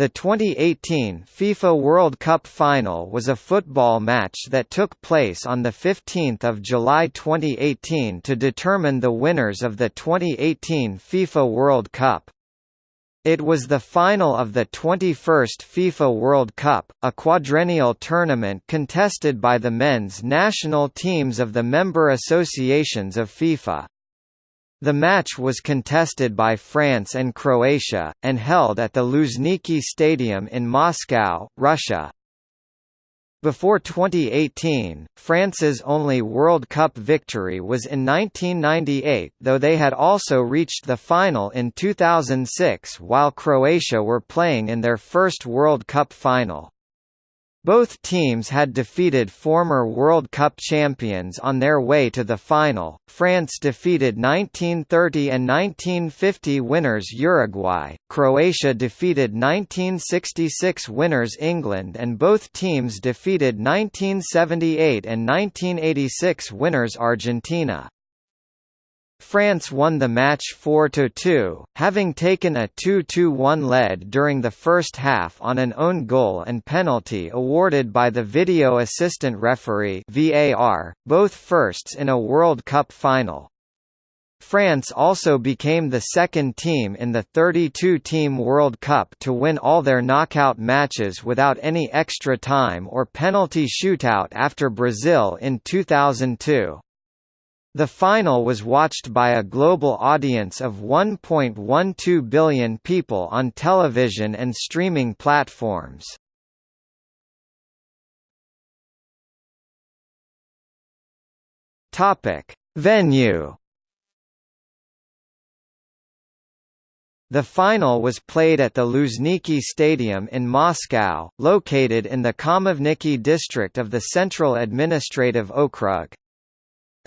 The 2018 FIFA World Cup final was a football match that took place on 15 July 2018 to determine the winners of the 2018 FIFA World Cup. It was the final of the 21st FIFA World Cup, a quadrennial tournament contested by the men's national teams of the member associations of FIFA. The match was contested by France and Croatia, and held at the Luzhniki Stadium in Moscow, Russia. Before 2018, France's only World Cup victory was in 1998 though they had also reached the final in 2006 while Croatia were playing in their first World Cup final. Both teams had defeated former World Cup champions on their way to the final. France defeated 1930 and 1950 winners Uruguay, Croatia defeated 1966 winners England, and both teams defeated 1978 and 1986 winners Argentina. France won the match 4–2, having taken a 2–1 lead during the first half on an own goal and penalty awarded by the video assistant referee VAR, both firsts in a World Cup final. France also became the second team in the 32-team World Cup to win all their knockout matches without any extra time or penalty shootout after Brazil in 2002. The final was watched by a global audience of 1.12 billion people on television and streaming platforms. Topic: Venue. The final was played at the Luzhniki Stadium in Moscow, located in the Khamovniki district of the Central Administrative Okrug.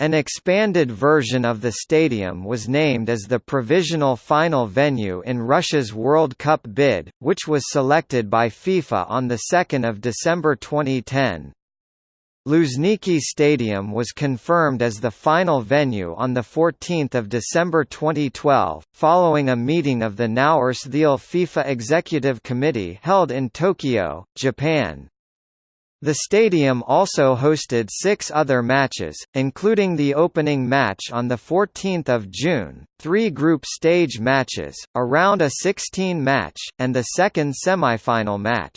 An expanded version of the stadium was named as the provisional final venue in Russia's World Cup bid, which was selected by FIFA on 2 December 2010. Luzhniki Stadium was confirmed as the final venue on 14 December 2012, following a meeting of the now Ersthil FIFA Executive Committee held in Tokyo, Japan. The stadium also hosted six other matches, including the opening match on 14 June, three group stage matches, a round of 16 match, and the second semifinal match.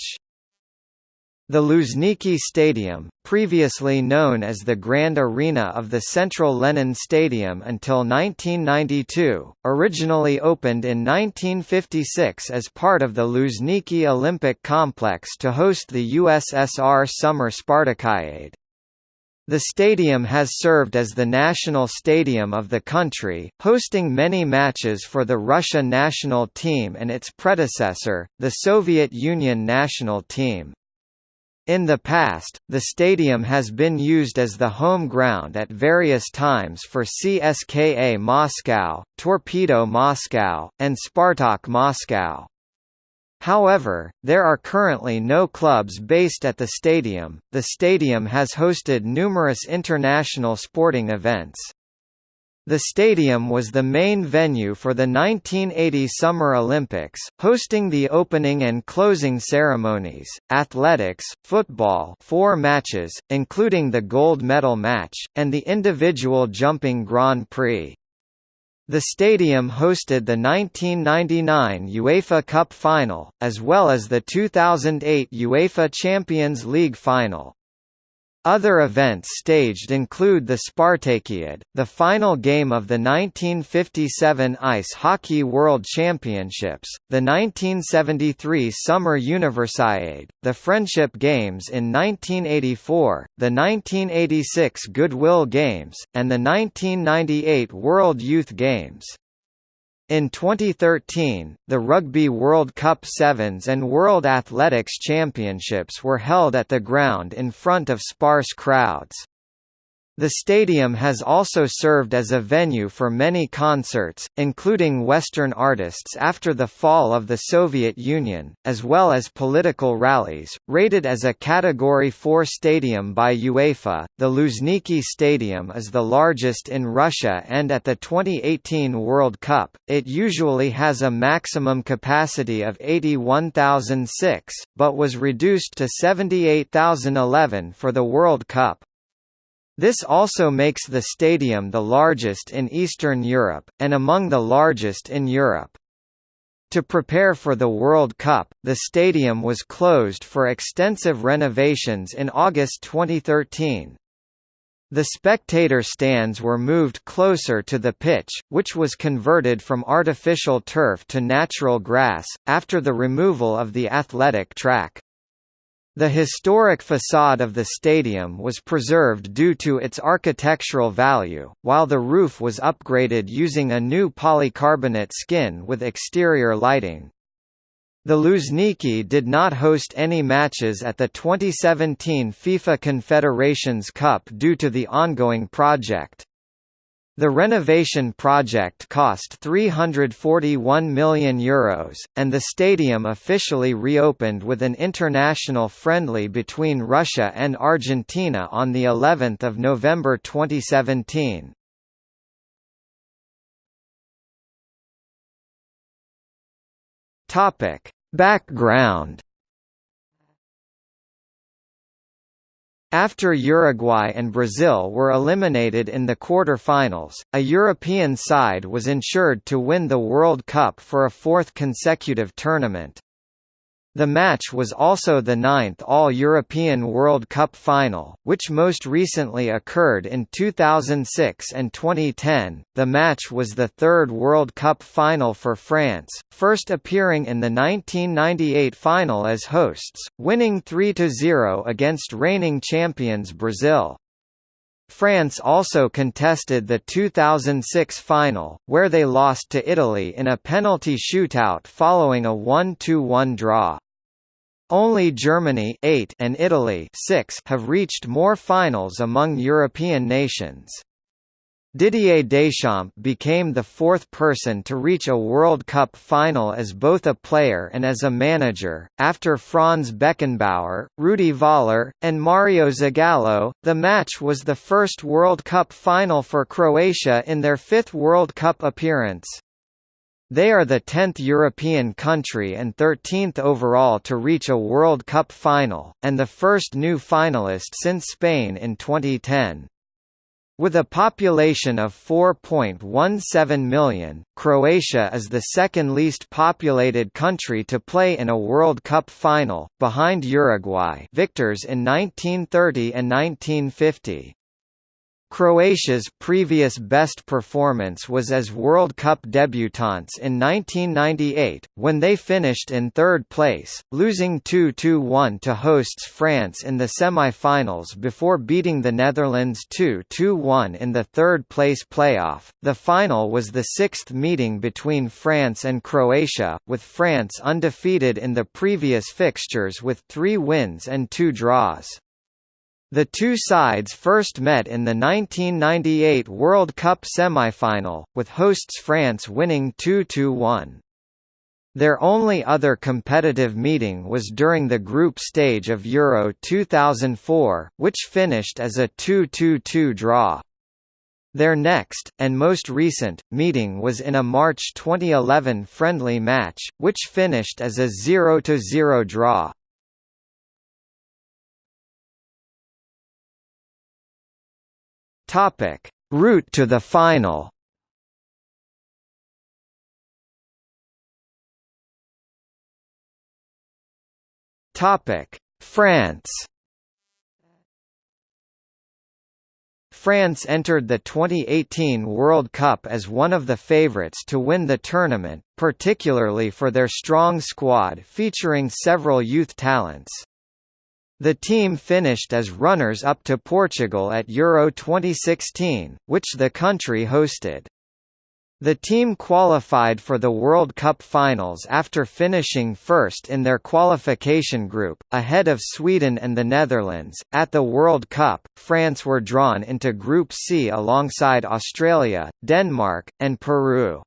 The Luzhniki Stadium, previously known as the Grand Arena of the Central Lenin Stadium until 1992, originally opened in 1956 as part of the Luzhniki Olympic Complex to host the USSR Summer Spartakiade. The stadium has served as the national stadium of the country, hosting many matches for the Russia national team and its predecessor, the Soviet Union national team. In the past, the stadium has been used as the home ground at various times for CSKA Moscow, Torpedo Moscow, and Spartak Moscow. However, there are currently no clubs based at the stadium. The stadium has hosted numerous international sporting events. The stadium was the main venue for the 1980 Summer Olympics, hosting the opening and closing ceremonies, athletics, football four matches, including the gold medal match, and the individual jumping Grand Prix. The stadium hosted the 1999 UEFA Cup final, as well as the 2008 UEFA Champions League final. Other events staged include the Spartakiad, the final game of the 1957 Ice Hockey World Championships, the 1973 Summer Universiade, the Friendship Games in 1984, the 1986 Goodwill Games, and the 1998 World Youth Games. In 2013, the Rugby World Cup Sevens and World Athletics Championships were held at the ground in front of sparse crowds. The stadium has also served as a venue for many concerts, including Western artists after the fall of the Soviet Union, as well as political rallies. Rated as a Category 4 stadium by UEFA, the Luzhniki Stadium is the largest in Russia and at the 2018 World Cup, it usually has a maximum capacity of 81,006, but was reduced to 78,011 for the World Cup. This also makes the stadium the largest in Eastern Europe, and among the largest in Europe. To prepare for the World Cup, the stadium was closed for extensive renovations in August 2013. The spectator stands were moved closer to the pitch, which was converted from artificial turf to natural grass, after the removal of the athletic track. The historic facade of the stadium was preserved due to its architectural value, while the roof was upgraded using a new polycarbonate skin with exterior lighting. The Luzhniki did not host any matches at the 2017 FIFA Confederations Cup due to the ongoing project. The renovation project cost €341 million, Euros, and the stadium officially reopened with an international friendly between Russia and Argentina on of November 2017. Background After Uruguay and Brazil were eliminated in the quarter-finals, a European side was ensured to win the World Cup for a fourth consecutive tournament. The match was also the ninth All-European World Cup final, which most recently occurred in 2006 and 2010. The match was the third World Cup final for France, first appearing in the 1998 final as hosts, winning 3-0 against reigning champions Brazil. France also contested the 2006 final, where they lost to Italy in a penalty shootout following a 1–1 draw. Only Germany 8 and Italy 6 have reached more finals among European nations. Didier Deschamps became the fourth person to reach a World Cup final as both a player and as a manager, after Franz Beckenbauer, Rudi Völler, and Mario Zagallo. The match was the first World Cup final for Croatia in their fifth World Cup appearance. They are the 10th European country and 13th overall to reach a World Cup final, and the first new finalist since Spain in 2010. With a population of 4.17 million, Croatia is the second least populated country to play in a World Cup final, behind Uruguay victors in 1930 and 1950. Croatia's previous best performance was as World Cup debutants in 1998, when they finished in third place, losing 2–1 to hosts France in the semi-finals before beating the Netherlands 2–1 in the third-place playoff. The final was the sixth meeting between France and Croatia, with France undefeated in the previous fixtures with three wins and two draws. The two sides first met in the 1998 World Cup semi-final, with hosts France winning 2–1. Their only other competitive meeting was during the group stage of Euro 2004, which finished as a 2–2 draw. Their next, and most recent, meeting was in a March 2011 friendly match, which finished as a 0–0 draw. Topic: Route to the final. Topic: France. France entered the 2018 World Cup as one of the favourites to win the tournament, particularly for their strong squad featuring several youth talents. The team finished as runners-up to Portugal at Euro 2016, which the country hosted. The team qualified for the World Cup finals after finishing first in their qualification group, ahead of Sweden and the Netherlands. At the World Cup, France were drawn into Group C alongside Australia, Denmark, and Peru.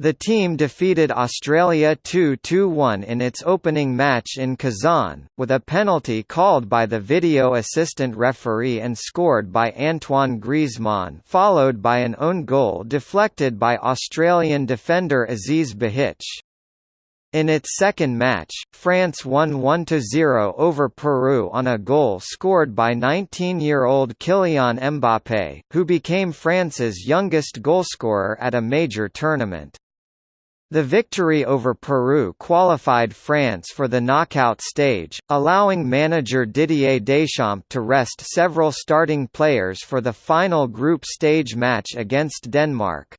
The team defeated Australia 2-2-1 in its opening match in Kazan, with a penalty called by the video assistant referee and scored by Antoine Griezmann followed by an own goal deflected by Australian defender Aziz Behich. In its second match, France won 1–0 over Peru on a goal scored by 19-year-old Kylian Mbappé, who became France's youngest goalscorer at a major tournament. The victory over Peru qualified France for the knockout stage, allowing manager Didier Deschamps to rest several starting players for the final group stage match against Denmark.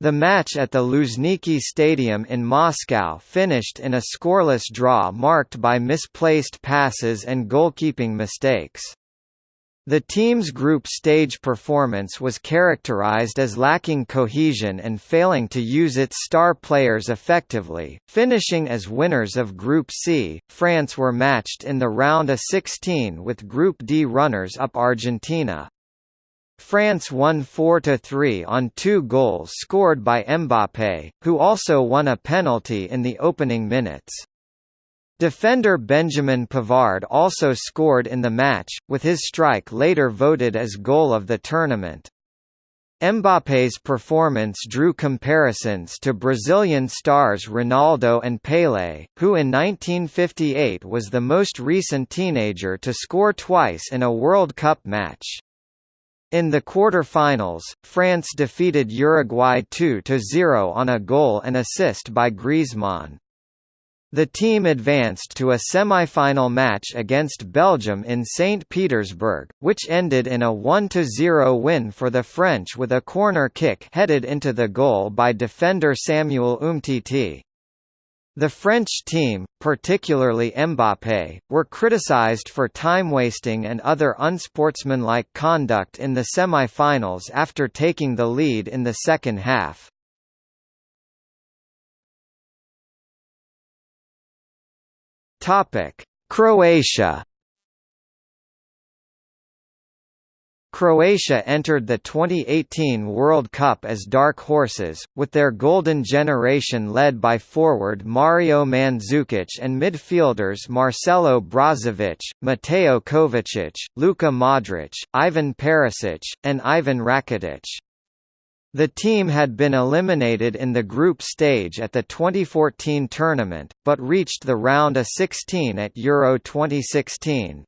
The match at the Luzhniki Stadium in Moscow finished in a scoreless draw marked by misplaced passes and goalkeeping mistakes. The team's group stage performance was characterized as lacking cohesion and failing to use its star players effectively, finishing as winners of Group C. France were matched in the round of 16 with Group D runners-up Argentina. France won 4–3 on two goals scored by Mbappé, who also won a penalty in the opening minutes. Defender Benjamin Pavard also scored in the match, with his strike later voted as goal of the tournament. Mbappé's performance drew comparisons to Brazilian stars Ronaldo and Pelé, who in 1958 was the most recent teenager to score twice in a World Cup match. In the quarter-finals, France defeated Uruguay 2–0 on a goal and assist by Griezmann. The team advanced to a semi-final match against Belgium in St. Petersburg, which ended in a 1–0 win for the French with a corner kick headed into the goal by defender Samuel Umtiti. The French team, particularly Mbappé, were criticized for time-wasting and other unsportsmanlike conduct in the semi-finals after taking the lead in the second half. Topic: Croatia. Croatia entered the 2018 World Cup as dark horses, with their golden generation led by forward Mario Mandzukic and midfielders Marcelo Brozovic, Mateo Kovacic, Luka Modric, Ivan Perisic, and Ivan Rakitic. The team had been eliminated in the group stage at the 2014 tournament, but reached the round of 16 at Euro 2016.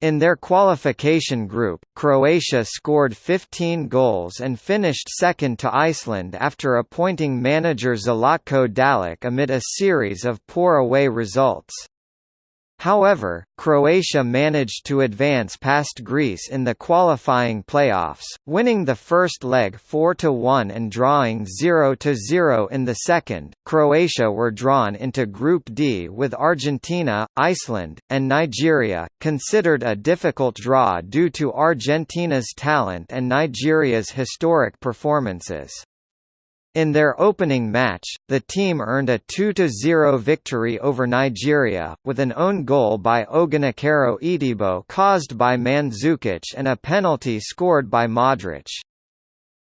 In their qualification group, Croatia scored 15 goals and finished second to Iceland after appointing manager Zlatko Dalic amid a series of poor away results. However, Croatia managed to advance past Greece in the qualifying playoffs, winning the first leg 4–1 and drawing 0–0 in the second. Croatia were drawn into Group D with Argentina, Iceland, and Nigeria, considered a difficult draw due to Argentina's talent and Nigeria's historic performances. In their opening match, the team earned a 2–0 victory over Nigeria, with an own goal by Oghenekaro Etebo caused by Mandzukic and a penalty scored by Modric.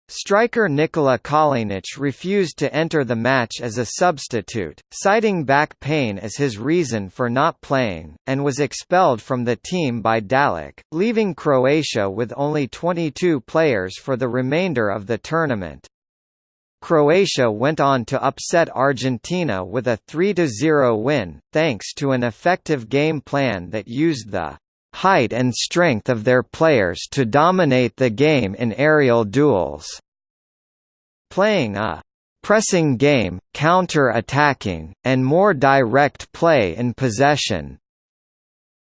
Striker Nikola Kalinic refused to enter the match as a substitute, citing back pain as his reason for not playing, and was expelled from the team by Dalic, leaving Croatia with only 22 players for the remainder of the tournament. Croatia went on to upset Argentina with a 3–0 win, thanks to an effective game plan that used the height and strength of their players to dominate the game in aerial duels. Playing a pressing game, counter-attacking, and more direct play in possession.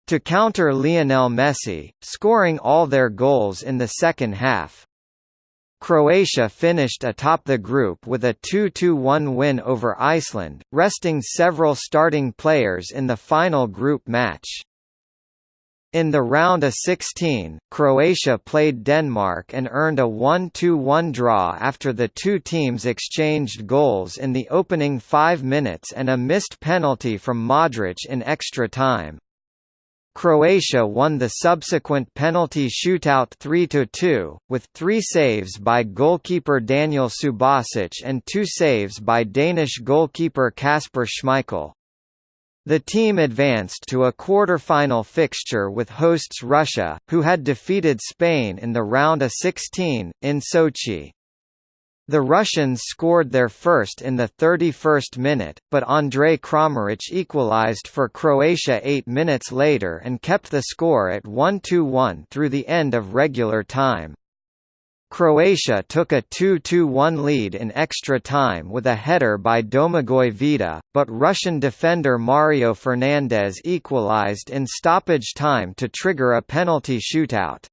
To counter Lionel Messi, scoring all their goals in the second half, Croatia finished atop the group with a 2–1 win over Iceland, resting several starting players in the final group match. In the round of 16, Croatia played Denmark and earned a 1–1 draw after the two teams exchanged goals in the opening five minutes and a missed penalty from Modric in extra time. Croatia won the subsequent penalty shootout 3–2, with three saves by goalkeeper Daniel Subasic and two saves by Danish goalkeeper Kasper Schmeichel. The team advanced to a quarter-final fixture with hosts Russia, who had defeated Spain in the round of 16, in Sochi. The Russians scored their first in the 31st minute, but Andrej Kramaric equalized for Croatia eight minutes later and kept the score at 1–1 through the end of regular time. Croatia took a 2–1 lead in extra time with a header by Domagoj Vida, but Russian defender Mario Fernandes equalized in stoppage time to trigger a penalty shootout.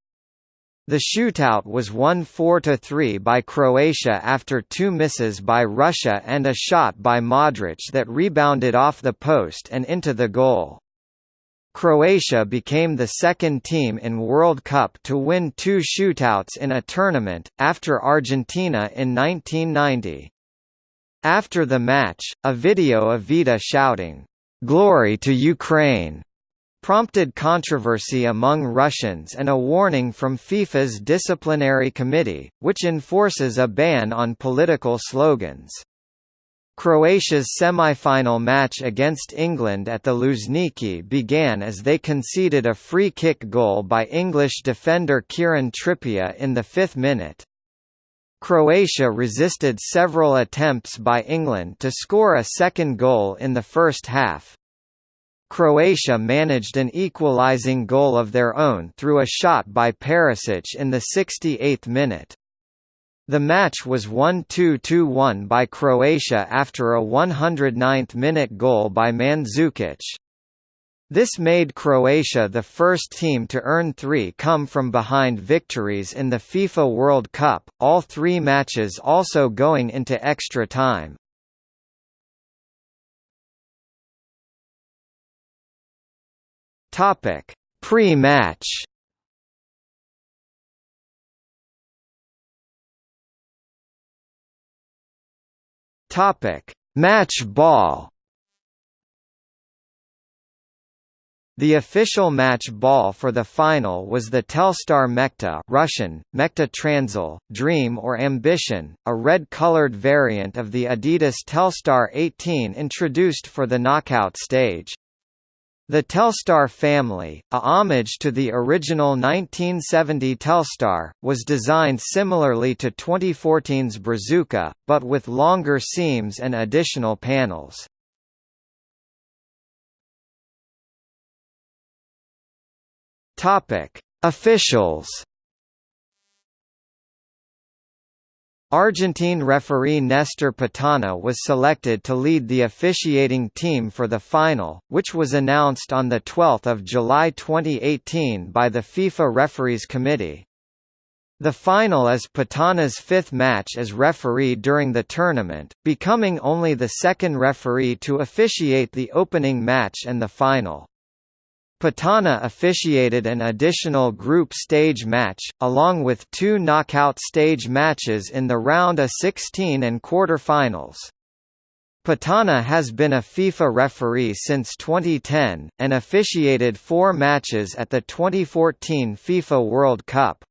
The shootout was won 4–3 by Croatia after two misses by Russia and a shot by Modric that rebounded off the post and into the goal. Croatia became the second team in World Cup to win two shootouts in a tournament, after Argentina in 1990. After the match, a video of Vida shouting, "'Glory to Ukraine!' Prompted controversy among Russians and a warning from FIFA's disciplinary committee, which enforces a ban on political slogans. Croatia's semi-final match against England at the Luzhniki began as they conceded a free kick goal by English defender Kieran Trippier in the fifth minute. Croatia resisted several attempts by England to score a second goal in the first half. Croatia managed an equalising goal of their own through a shot by Perisic in the 68th minute. The match was won 2–1 by Croatia after a 109th-minute goal by Mandzukic. This made Croatia the first team to earn three come-from-behind victories in the FIFA World Cup, all three matches also going into extra time. Pre-match Topic: Match ball. The official match ball for the final was the Telstar Mechta Russian, Transil, Dream or Ambition, a red-colored variant of the Adidas Telstar 18 introduced for the knockout stage. The Telstar family, a homage to the original 1970 Telstar, was designed similarly to 2014's Brazuca, but with longer seams and additional panels. Officials Argentine referee Nestor Pitana was selected to lead the officiating team for the final, which was announced on 12 July 2018 by the FIFA Referees Committee. The final is Pitana's fifth match as referee during the tournament, becoming only the second referee to officiate the opening match and the final. Pitana officiated an additional group stage match, along with two knockout stage matches in the round of 16 and quarter-finals. Pitana has been a FIFA referee since 2010, and officiated four matches at the 2014 FIFA World Cup.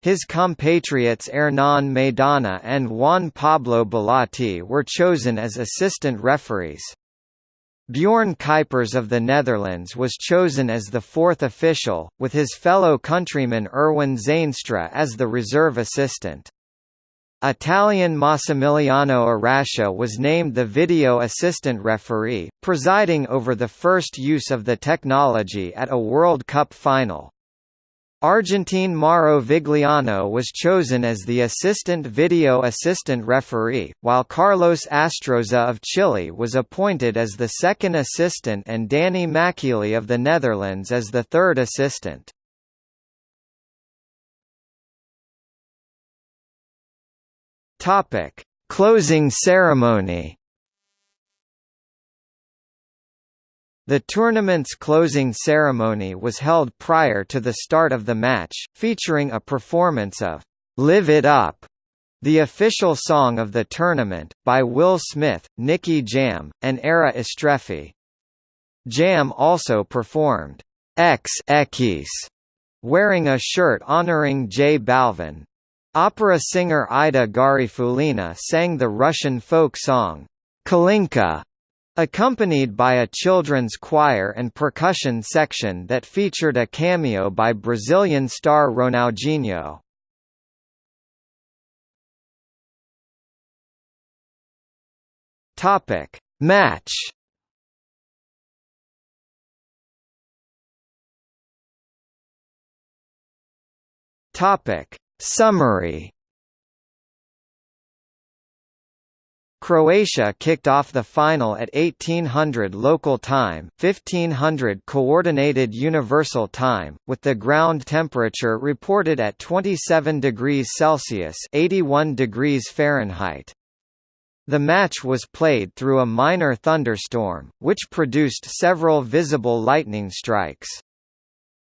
His compatriots Hernan Maidana and Juan Pablo Belatti were chosen as assistant referees. Bjorn Kuipers of the Netherlands was chosen as the fourth official, with his fellow countryman Erwin Zeinstra as the reserve assistant. Italian Massimiliano Arascia was named the video assistant referee, presiding over the first use of the technology at a World Cup final. Argentine Mauro Vigliano was chosen as the assistant video assistant referee, while Carlos Astroza of Chile was appointed as the second assistant and Danny Makkelie of the Netherlands as the third assistant. Closing ceremony. The tournament's closing ceremony was held prior to the start of the match, featuring a performance of "'Live It Up' the official song of the tournament, by Will Smith, Nicky Jam, and Era Istrefi. Jam also performed, Ex Equis, wearing a shirt honoring J Balvin. Opera singer Ida Garifullina sang the Russian folk song, Kalinka, accompanied by a children's choir and percussion section that featured a cameo by Brazilian star Ronaldinho. Topic: Match. Topic: Summary Croatia kicked off the final at 1800 local time 1500 Coordinated Universal Time, with the ground temperature reported at 27 degrees Celsius 81 degrees Fahrenheit. The match was played through a minor thunderstorm, which produced several visible lightning strikes.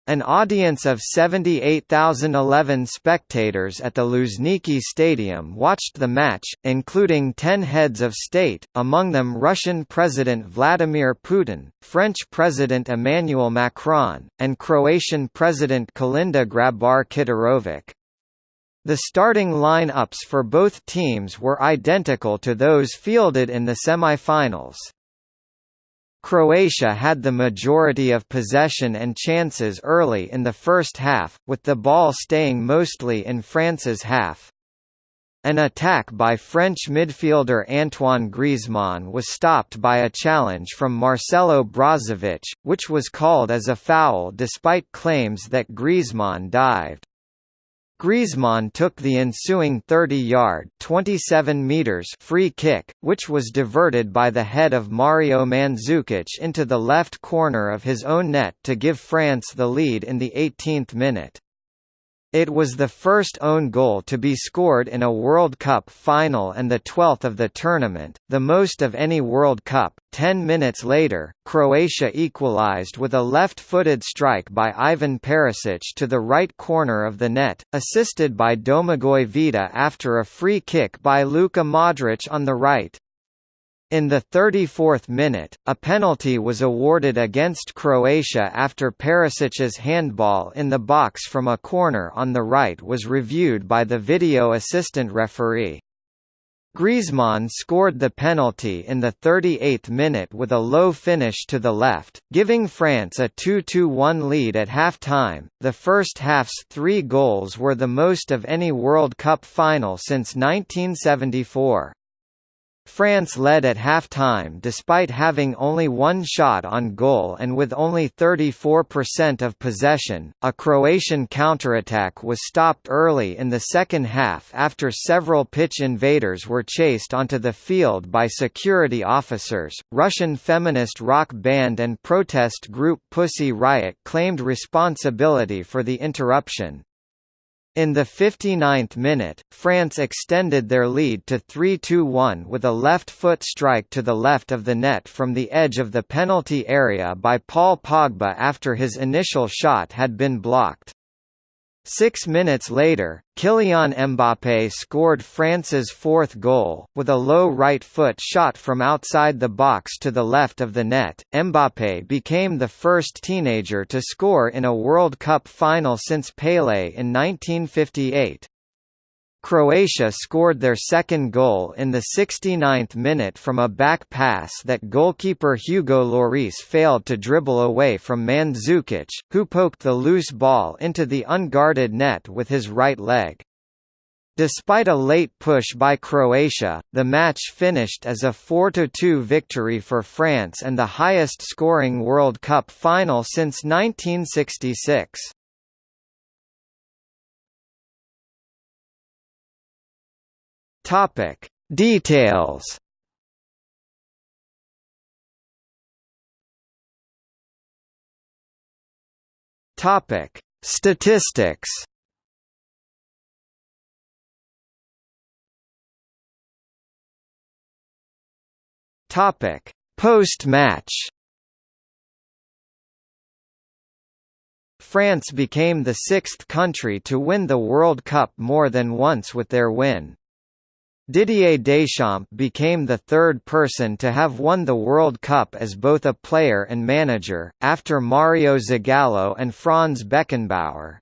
An audience of 78,011 spectators at the Luzhniki Stadium watched the match, including ten heads of state, among them Russian President Vladimir Putin, French President Emmanuel Macron, and Croatian President Kolinda Grabar-Kitarović. The starting line-ups for both teams were identical to those fielded in the semi-finals. Croatia had the majority of possession and chances early in the first half, with the ball staying mostly in France's half. An attack by French midfielder Antoine Griezmann was stopped by a challenge from Marcelo Brozovic, which was called as a foul despite claims that Griezmann dived. Griezmann took the ensuing 30-yard (27 meters) free kick, which was diverted by the head of Mario Mandzukic into the left corner of his own net to give France the lead in the 18th minute. It was the first own goal to be scored in a World Cup final and the 12th of the tournament, the most of any World Cup. Ten minutes later, Croatia equalised with a left-footed strike by Ivan Perisic to the right corner of the net, assisted by Domagoj Vida after a free kick by Luka Modric on the right. In the 34th minute, a penalty was awarded against Croatia after Perisic's handball in the box from a corner on the right was reviewed by the video assistant referee. Griezmann scored the penalty in the 38th minute with a low finish to the left, giving France a 2–1 lead at half-time. The first half's three goals were the most of any World Cup final since 1974. France led at half-time despite having only one shot on goal and with only 34% of possession. A Croatian counterattack was stopped early in the second half after several pitch invaders were chased onto the field by security officers. Russian feminist rock band and protest group Pussy Riot claimed responsibility for the interruption, in the 59th minute, France extended their lead to 3-2-1 with a left-foot strike to the left of the net from the edge of the penalty area by Paul Pogba after his initial shot had been blocked. Six minutes later, Kylian Mbappé scored France's fourth goal, with a low right foot shot from outside the box to the left of the net. Mbappé became the first teenager to score in a World Cup final since Pelé in 1958. Croatia scored their second goal in the 69th minute from a back pass that goalkeeper Hugo Lloris failed to dribble away from Mandzukic, who poked the loose ball into the unguarded net with his right leg. Despite a late push by Croatia, the match finished as a 4–2 victory for France and the highest scoring World Cup final since 1966. Topic. Details. Topic. Statistics. Topic. Post-match. France became the sixth country to win the World Cup more than once with their win. Didier Deschamps became the third person to have won the World Cup as both a player and manager, after Mario Zagallo and Franz Beckenbauer.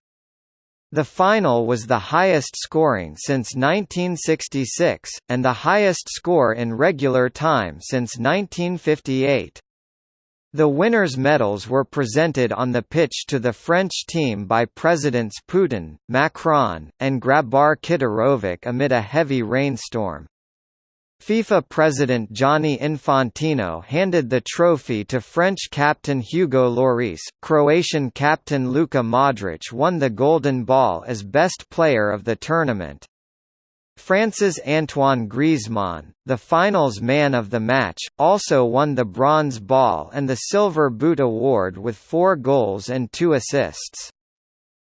The final was the highest scoring since 1966, and the highest score in regular time since 1958. The winners' medals were presented on the pitch to the French team by Presidents Putin, Macron, and Grabar Kitarovic amid a heavy rainstorm. FIFA president Gianni Infantino handed the trophy to French captain Hugo Lloris. Croatian captain Luka Modric won the Golden Ball as best player of the tournament. France's Antoine Griezmann, the finals man of the match, also won the Bronze Ball and the Silver Boot Award with four goals and two assists.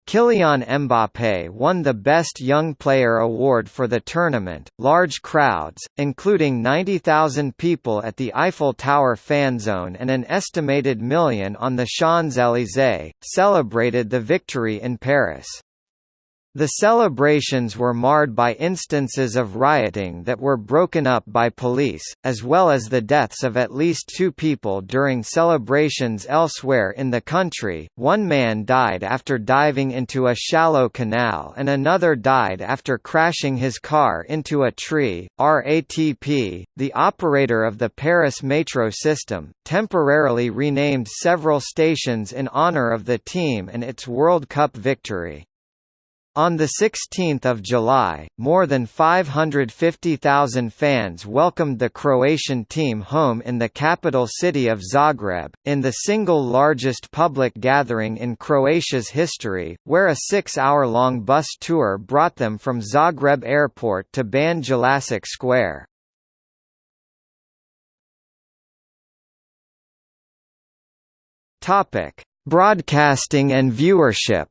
Kylian Mbappé won the Best Young Player award for the tournament. Large crowds, including 90,000 people at the Eiffel Tower fan zone and an estimated million on the Champs-Élysées, celebrated the victory in Paris. The celebrations were marred by instances of rioting that were broken up by police, as well as the deaths of at least two people during celebrations elsewhere in the country. One man died after diving into a shallow canal and another died after crashing his car into a tree. RATP, the operator of the Paris metro system, temporarily renamed several stations in honor of the team and its World Cup victory. On 16 July, more than 550,000 fans welcomed the Croatian team home in the capital city of Zagreb, in the single largest public gathering in Croatia's history, where a six-hour-long bus tour brought them from Zagreb airport to Ban Jelacic Square. Broadcasting and viewership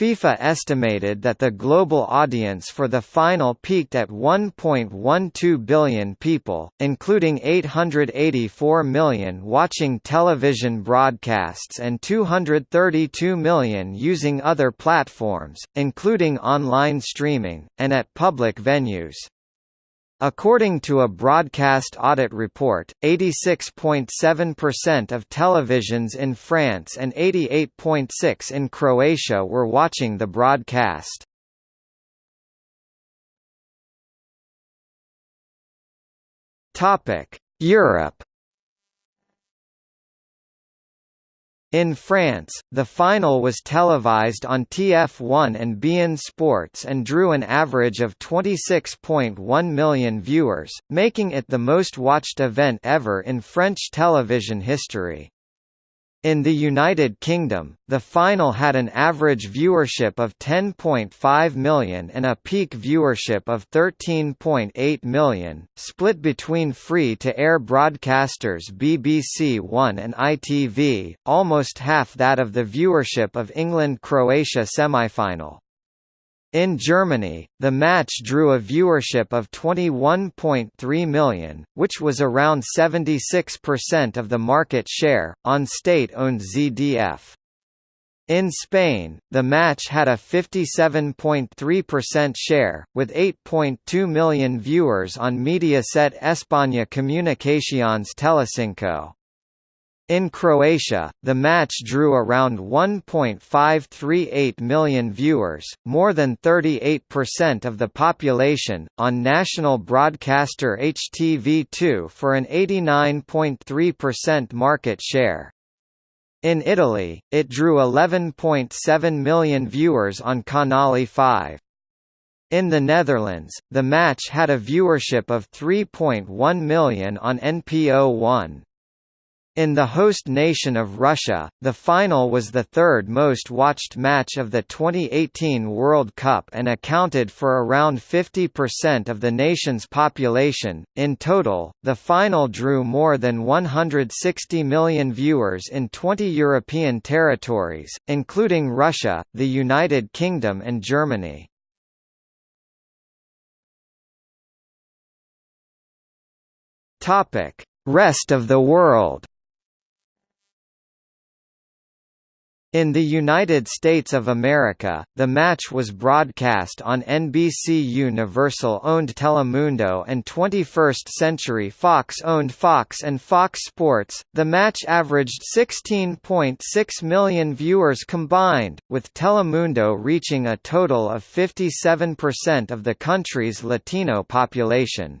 FIFA estimated that the global audience for the final peaked at 1.12 billion people, including 884 million watching television broadcasts and 232 million using other platforms, including online streaming, and at public venues. According to a broadcast audit report, 86.7% of televisions in France and 88.6% in Croatia were watching the broadcast. Europe In France, the final was televised on TF1 and beIN Sports and drew an average of 26.1 million viewers, making it the most watched event ever in French television history. In the United Kingdom, the final had an average viewership of 10.5 million and a peak viewership of 13.8 million, split between free-to-air broadcasters BBC One and ITV, almost half that of the viewership of England-Croatia semi-final. In Germany, the match drew a viewership of 21.3 million, which was around 76% of the market share, on state-owned ZDF. In Spain, the match had a 57.3% share, with 8.2 million viewers on Mediaset España Comunicaciones Telecinco. In Croatia, the match drew around 1.538 million viewers, more than 38% of the population, on national broadcaster HTV2 for an 89.3% market share. In Italy, it drew 11.7 million viewers on Canale 5. In the Netherlands, the match had a viewership of 3.1 million on NPO1. In the host nation of Russia, the final was the third most watched match of the 2018 World Cup and accounted for around 50% of the nation's population. In total, the final drew more than 160 million viewers in 20 European territories, including Russia, the United Kingdom, and Germany. Topic: Rest of the world. In the United States of America, the match was broadcast on NBC Universal-owned Telemundo and 21st Century Fox-owned Fox and Fox Sports. The match averaged 16.6 million viewers combined, with Telemundo reaching a total of 57% of the country's Latino population.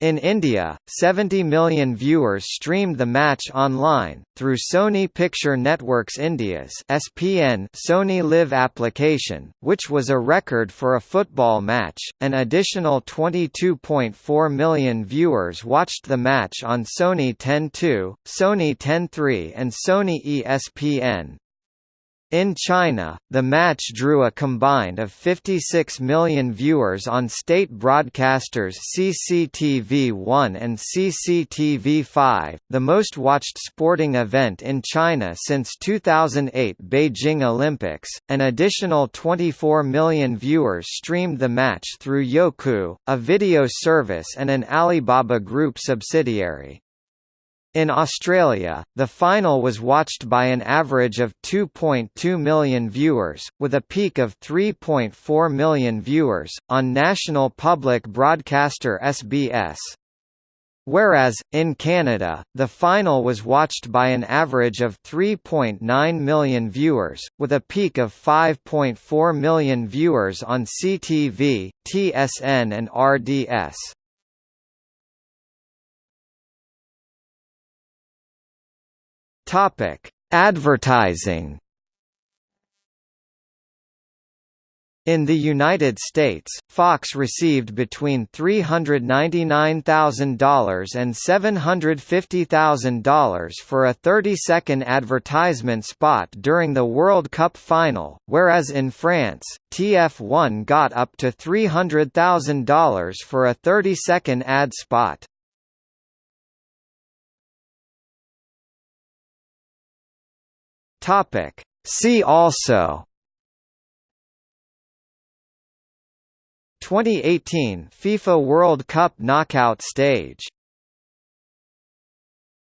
In India, 70 million viewers streamed the match online, through Sony Picture Networks India's SPN Sony Live application, which was a record for a football match. An additional 22.4 million viewers watched the match on Sony 10.2, Sony 10.3 and Sony ESPN. In China, the match drew a combined of 56 million viewers on state broadcasters CCTV1 and CCTV5, the most watched sporting event in China since 2008 Beijing Olympics. An additional 24 million viewers streamed the match through Youku, a video service and an Alibaba Group subsidiary. In Australia, the final was watched by an average of 2.2 million viewers, with a peak of 3.4 million viewers, on national public broadcaster SBS. Whereas, in Canada, the final was watched by an average of 3.9 million viewers, with a peak of 5.4 million viewers on CTV, TSN and RDS. Topic: Advertising. In the United States, Fox received between $399,000 and $750,000 for a 30-second advertisement spot during the World Cup final, whereas in France, TF1 got up to $300,000 for a 30-second ad spot. Topic. See also 2018 FIFA World Cup knockout stage